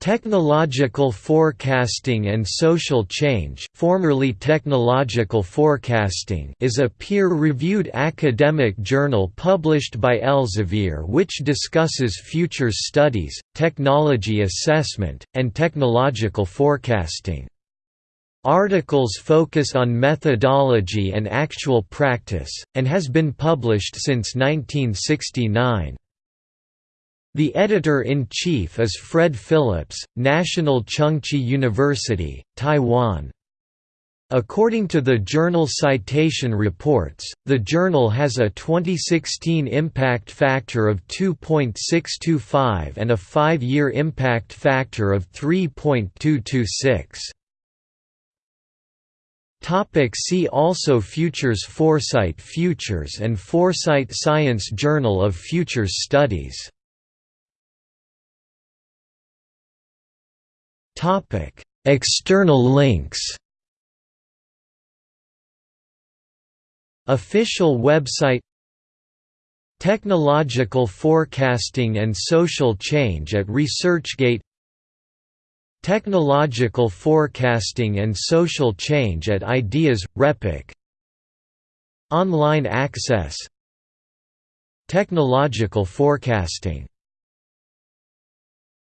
Technological Forecasting and Social Change formerly Technological Forecasting is a peer-reviewed academic journal published by Elsevier which discusses future studies, technology assessment, and technological forecasting. Articles focus on methodology and actual practice, and has been published since 1969. The editor-in-chief is Fred Phillips, National Chengchi University, Taiwan. According to the Journal Citation Reports, the journal has a 2016 impact factor of 2.625 and a five-year impact factor of 3.226. Topic see also Futures Foresight Futures and Foresight Science Journal of Futures Studies Topic: External links. Official website Technological Forecasting and Social Change at ResearchGate Technological Forecasting and Social Change at Ideas – RePEc Online access Technological forecasting